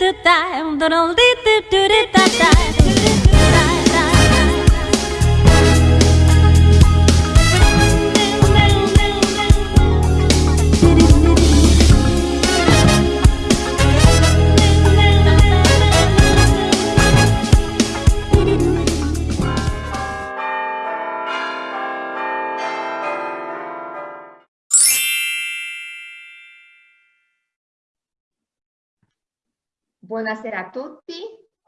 do da, do do do do do da da. Buonasera a tutti,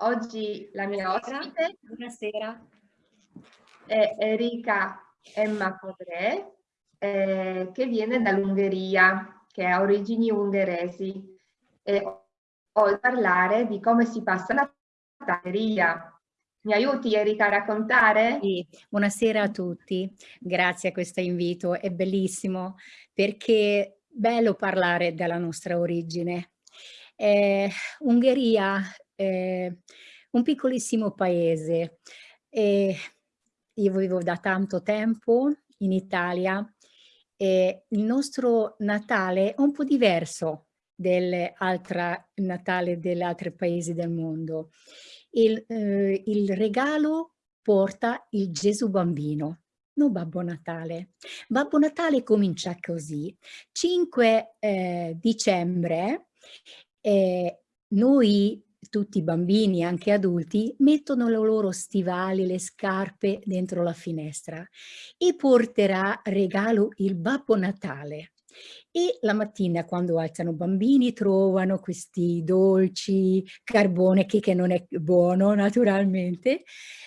oggi la mia ospite Buonasera. è Erika Emma Podre, eh, che viene dall'Ungheria, che ha origini ungheresi. E ho parlare di come si passa la Ungheria. Mi aiuti Erika a raccontare? Sì, buonasera a tutti, grazie a questo invito, è bellissimo perché è bello parlare della nostra origine eh, Ungheria è un piccolissimo paese. Eh, io vivo da tanto tempo in Italia e il nostro Natale è un po' diverso del Natale degli altri paesi del mondo. Il, eh, il regalo porta il Gesù bambino, non Babbo Natale. Babbo Natale comincia così. 5 eh, dicembre eh, noi tutti i bambini, anche adulti, mettono le loro stivali, le scarpe dentro la finestra e porterà regalo il Babbo Natale. E la mattina quando alzano i bambini trovano questi dolci, carbone che, che non è buono naturalmente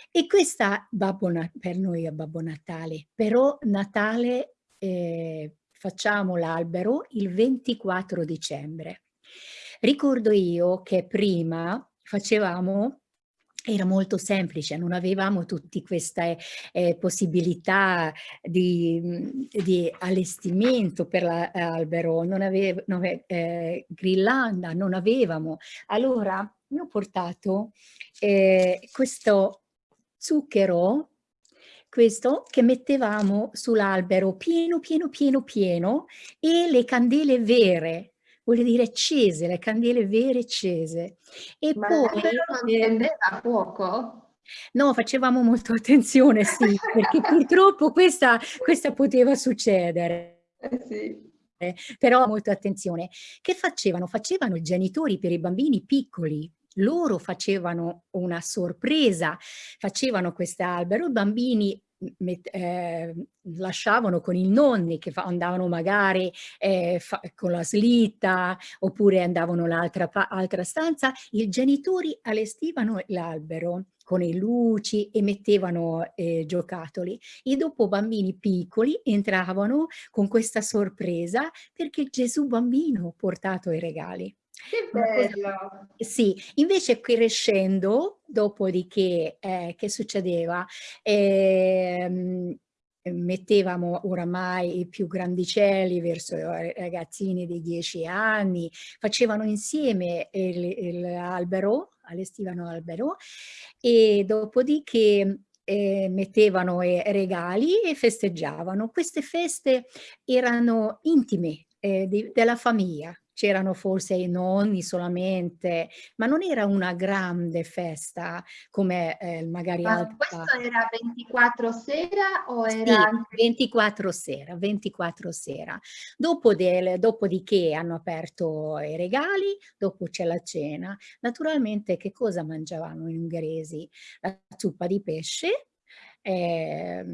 e questa Babbo per noi è Babbo Natale, però Natale eh, facciamo l'albero il 24 dicembre. Ricordo io che prima facevamo era molto semplice, non avevamo tutte queste eh, possibilità di, di, allestimento per l'albero, non avevo non ave, eh, grillanda, non avevamo. Allora io ho portato eh, questo zucchero, questo che mettevamo sull'albero pieno, pieno, pieno, pieno e le candele vere vuol dire accese, le candele vere accese. E Ma poi... non eh, prendeva a fuoco? No, facevamo molto attenzione, sì, perché purtroppo questa, questa poteva succedere. Eh sì. Eh, però molto attenzione. Che facevano? Facevano i genitori per i bambini piccoli, loro facevano una sorpresa, facevano quest'albero, i bambini eh, lasciavano con i nonni che andavano magari eh, con la slitta oppure andavano nell'altra altra stanza, i genitori allestivano l'albero con le luci e mettevano eh, giocattoli e dopo bambini piccoli entravano con questa sorpresa perché Gesù bambino ha portato i regali. Che bello! Sì, invece crescendo, dopodiché, eh, che succedeva? Eh, mettevamo oramai i più grandicelli verso i ragazzini di 10 anni, facevano insieme l'albero, allestivano l'albero e dopodiché eh, mettevano eh, regali e festeggiavano. Queste feste erano intime eh, di, della famiglia, c'erano forse i nonni solamente, ma non era una grande festa come eh, magari ma altra. questo era 24 sera o era... Sì, 24 sera, 24 sera. Dopo del, dopodiché hanno aperto i regali, dopo c'è la cena. Naturalmente che cosa mangiavano gli ungheresi? La zuppa di pesce, eh,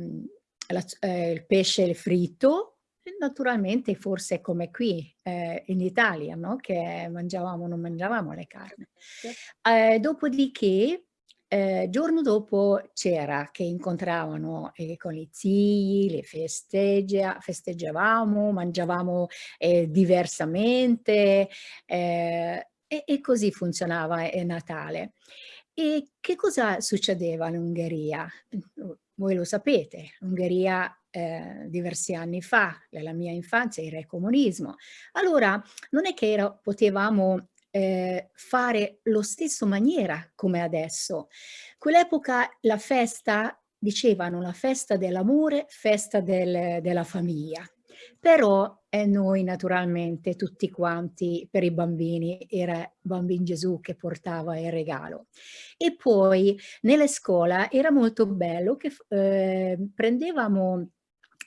la, eh, il pesce fritto, Naturalmente forse come qui eh, in Italia, no? che mangiavamo, non mangiavamo le carni. Eh, dopodiché, eh, giorno dopo c'era che incontravano eh, con i zii, le festeggia, festeggiavamo, mangiavamo eh, diversamente eh, e, e, così funzionava il Natale. E che cosa succedeva in Ungheria? Voi lo sapete, l'Ungheria eh, diversi anni fa, nella mia infanzia il comunismo. Allora non è che era, potevamo eh, fare lo stesso maniera come adesso. Quell'epoca la festa, dicevano la festa dell'amore, festa del, della famiglia. però eh, noi naturalmente tutti quanti per i bambini era Bambin Gesù che portava il regalo. E poi nelle scuole era molto bello che eh, prendevamo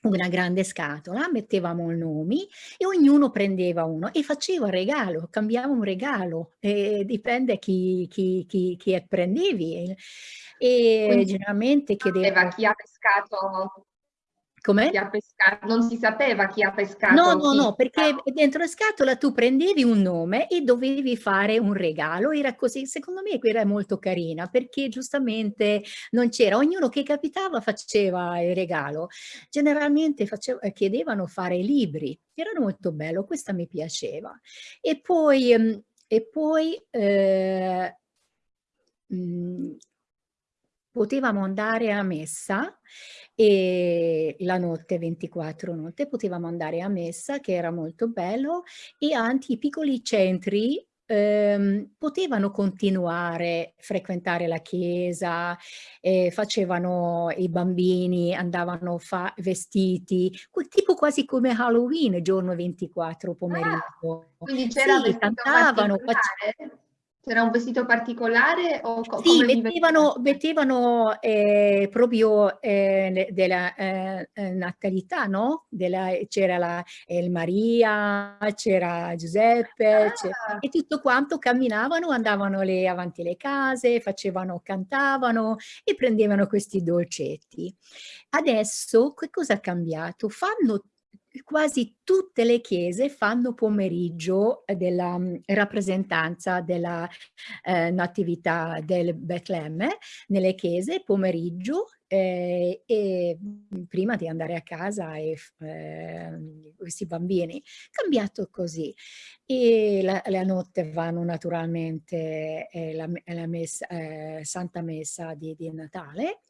una grande scatola, mettevamo i nomi e ognuno prendeva uno e faceva regalo, cambiava un regalo, eh, dipende chi, chi, chi, chi prendevi. E Quindi generalmente chiedeva... Chi ha pescato come? Chi ha pescato, non si sapeva chi ha pescato. No, no, no, perché dentro la scatola tu prendevi un nome e dovevi fare un regalo, era così, secondo me era molto carina, perché giustamente non c'era, ognuno che capitava faceva il regalo. Generalmente faceva, chiedevano fare libri, erano molto bello, questa mi piaceva. E poi, ehm, e poi eh, mh, potevamo andare a messa e la notte, 24 notte, potevamo andare a messa che era molto bello e anche i piccoli centri ehm, potevano continuare a frequentare la chiesa, eh, facevano i bambini, andavano vestiti, tipo quasi come Halloween, giorno 24 pomeriggio. Ah, quindi c'era sì, cantavano, facevano c'era un vestito particolare? O co sì, mettevano, mettevano eh, proprio eh, della eh, eh natalità, no? C'era la Maria, c'era Giuseppe, ah. e tutto quanto camminavano, andavano le, avanti le case, facevano, cantavano e prendevano questi dolcetti. Adesso che cosa ha cambiato? Fanno quasi tutte le chiese fanno pomeriggio della mm, rappresentanza della eh, natività del Betlemme nelle chiese, pomeriggio eh, e mm, prima di andare a casa e eh, questi bambini, cambiato così. E la, la notte vanno naturalmente eh, la, la messa, eh, Santa Messa di, di Natale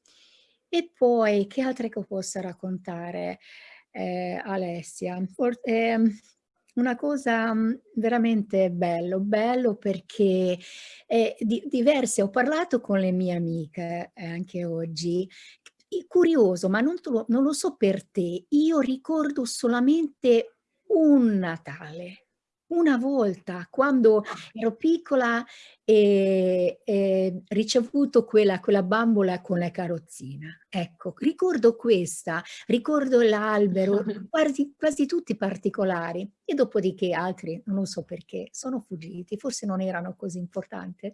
e poi che altre che posso raccontare? Eh, Alessia. For eh, una cosa mm, veramente bello, bello perché è di, diverse, ho parlato con le mie amiche eh, anche oggi, curioso, ma non, non lo so per te, io ricordo solamente un Natale, una volta quando ero piccola e, e ricevuto quella, quella bambola con la carrozzina. Ecco, ricordo questa, ricordo l'albero, quasi, quasi tutti particolari e dopodiché altri, non lo so perché, sono fuggiti, forse non erano così importanti,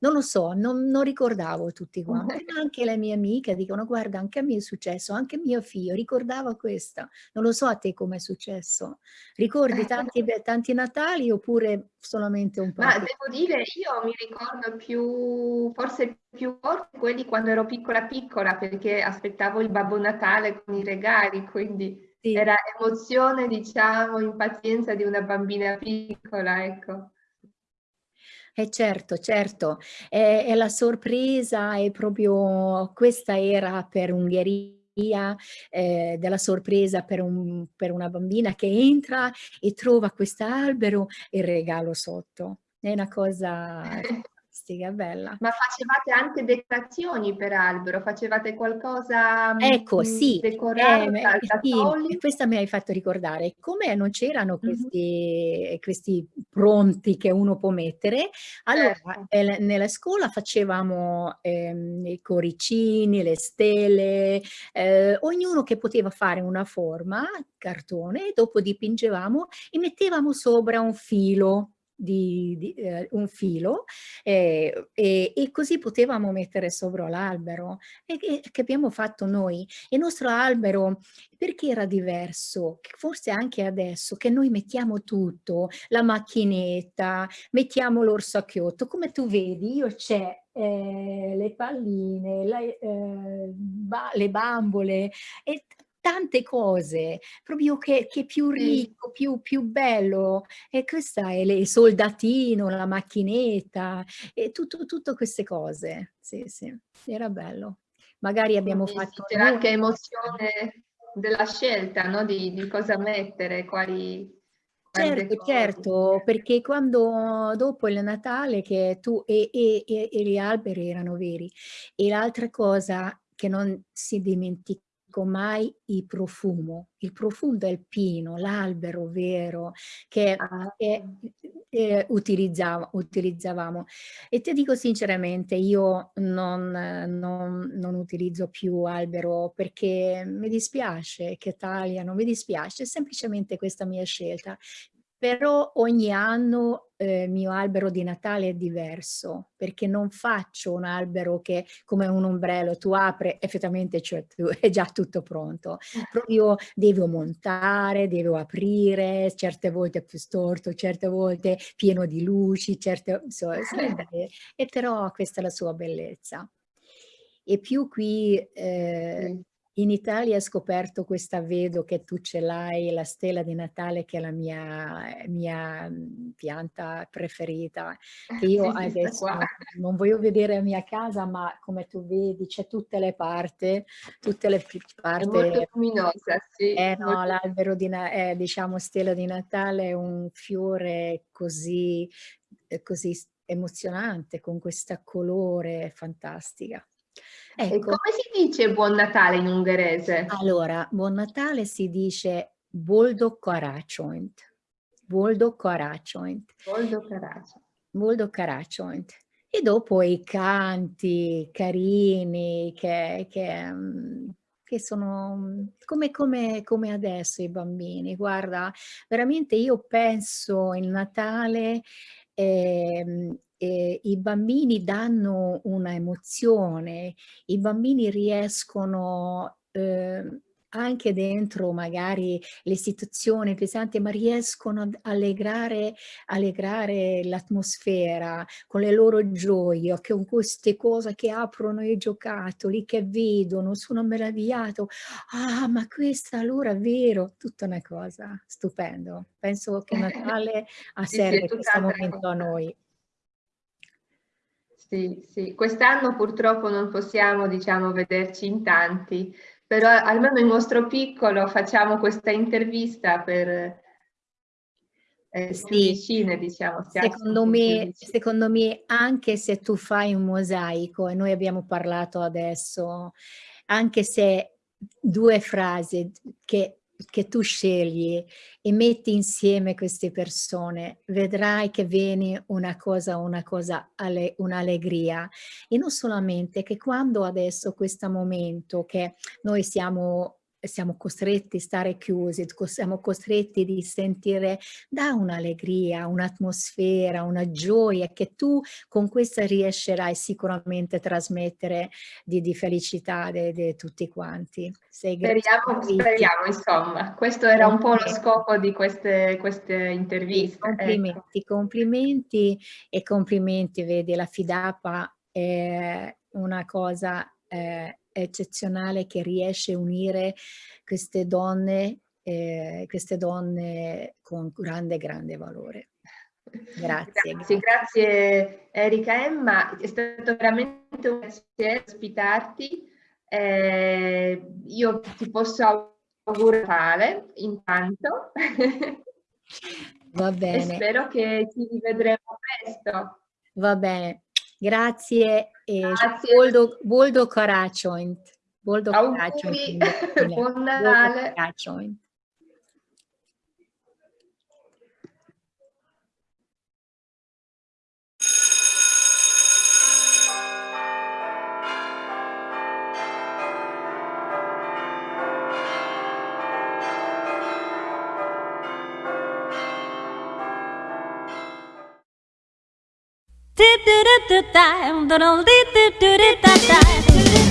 non lo so, non, non ricordavo tutti quanti, anche le mie amiche dicono guarda anche a me è successo, anche mio figlio ricordava questo, non lo so a te come è successo, ricordi tanti, tanti Natali oppure solamente un po'? Ma devo dire, io mi ricordo più, forse più forte quelli quando ero piccola piccola, perché aspettavo il Babbo Natale con i regali, quindi sì. era emozione, diciamo, impazienza di una bambina piccola, ecco. Eh certo, certo, è, è la sorpresa, è proprio, questa era per Ungheria eh, della sorpresa per, un, per, una bambina che entra e trova quest'albero e il regalo sotto. È una cosa fantastica, bella. Ma facevate anche decorazioni per albero? Facevate qualcosa Ecco, mh, sì, decorato eh, sì, questa mi hai fatto ricordare. Come non c'erano questi, mm -hmm. questi pronti che uno può mettere, allora certo. eh, nella scuola facevamo ehm, i coricini, le stelle, eh, ognuno che poteva fare una forma, cartone, e dopo dipingevamo e mettevamo sopra un filo di, di eh, un filo eh, e, e, così potevamo mettere sopra l'albero e che, che, abbiamo fatto noi. Il nostro albero perché era diverso? Forse anche adesso che noi mettiamo tutto, la macchinetta, mettiamo l'orsacchiotto, come tu vedi io c'è eh, le palline, la, eh, ba le bambole e tante cose, proprio che, che più ricco, più, più bello. E questa è il soldatino, la macchinetta, e tutto, tutte queste cose. Sì, sì, era bello. Magari abbiamo Quindi fatto... C'era anche emozione della scelta, no? di, di cosa mettere, quali... Certo, certo, perché quando dopo il Natale che tu e, e, e, e gli alberi erano veri e l'altra cosa che non si dimentica mai il profumo, il profumo del pino, l'albero vero che, Ah. che eh, utilizzava, utilizzavamo. E ti dico sinceramente, io non, non, non, utilizzo più albero perché mi dispiace che tagliano, mi dispiace, è semplicemente questa mia scelta però ogni anno eh, il mio albero di Natale è diverso, perché non faccio un albero che come un ombrello, tu apri effettivamente cioè, è già tutto pronto. Proprio devo montare, devo aprire, certe volte più storto, certe volte pieno di luci, certe... Insomma, e però questa è la sua bellezza. E più qui eh, in Italia ho scoperto questa, vedo che tu ce l'hai, la stella di Natale che è la mia, mia mhmm, pianta preferita, che io adesso non voglio vedere la mia casa, ma come tu vedi c'è tutte le parti, tutte le parti. È molto luminosa, sì. Eh no, l'albero di, eh, diciamo, stella di Natale è un fiore così, eh, così emozionante, con questa colore fantastica. Ecco. E come si dice buon Natale in ungherese? Allora, buon Natale si dice Boldog Karácsonyt. Boldog Karácsonyt. Boldog Karácsonyt. Boldog Karácsonyt. E dopo i canti carini che, che, mm, che sono mm, come, come, come, adesso i bambini. Guarda, veramente io penso il Natale eh, eh, i bambini danno una emozione, i bambini riescono eh, anche dentro magari le situazioni pesanti, ma riescono ad allegrare, allegrare l'atmosfera con le loro gioie, con queste cose che aprono i giocattoli, che vedono, sono meravigliato. Ah, ma questa allora è vero, tutta una cosa, stupendo. Penso che Natale serve sì, sì, questo momento a noi. Sì, sì. Quest'anno purtroppo non possiamo, diciamo, vederci in tanti, però almeno in nostro piccolo facciamo questa intervista per eh, sì. vicine, diciamo. Secondo me, secondo me, anche se tu fai un mosaico, e noi abbiamo parlato adesso, anche se due frasi che che tu scegli e metti insieme queste persone, vedrai che viene una cosa, una cosa, un'allegria. E non solamente che quando adesso questo momento che noi siamo siamo costretti a stare chiusi, siamo costretti di sentire da un'allegria, un'atmosfera, una gioia che tu con questa riuscirai sicuramente a trasmettere di, di felicità di tutti quanti. Speriamo, speriamo, insomma, questo era un po' lo scopo di queste, queste interviste. Complimenti, ecco. complimenti e complimenti, vedi, la FIDAPA è una cosa eh, eccezionale che riesce a unire queste donne, eh, queste donne con grande, grande valore. Grazie, grazie, grazie Erika Emma, è stato veramente un piacere ospitarti. Eh, io ti posso augurare intanto. Va bene. E spero che ci rivedremo presto. Va bene. Grazie e Grazie. Boldo, Boldo Karácsonyt. Boldog Karácsonyt. Buon Natale. Karácsonyt. Do do do do do do do do do do do do do do.